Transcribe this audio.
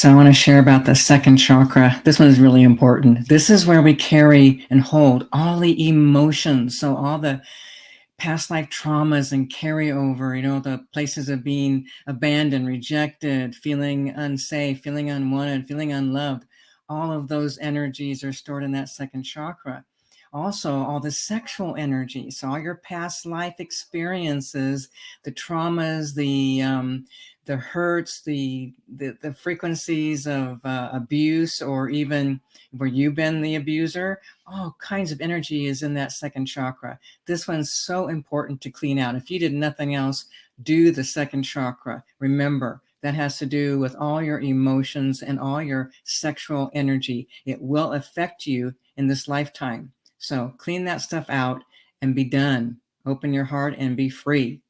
So I want to share about the second chakra. This one is really important. This is where we carry and hold all the emotions. So all the past life traumas and carryover, you know, the places of being abandoned, rejected, feeling unsafe, feeling unwanted, feeling unloved. All of those energies are stored in that second chakra also all the sexual energy so all your past life experiences the traumas the um, the hurts the the, the frequencies of uh, abuse or even where you've been the abuser all kinds of energy is in that second chakra. This one's so important to clean out. If you did nothing else do the second chakra. Remember that has to do with all your emotions and all your sexual energy. It will affect you in this lifetime so clean that stuff out and be done. Open your heart and be free.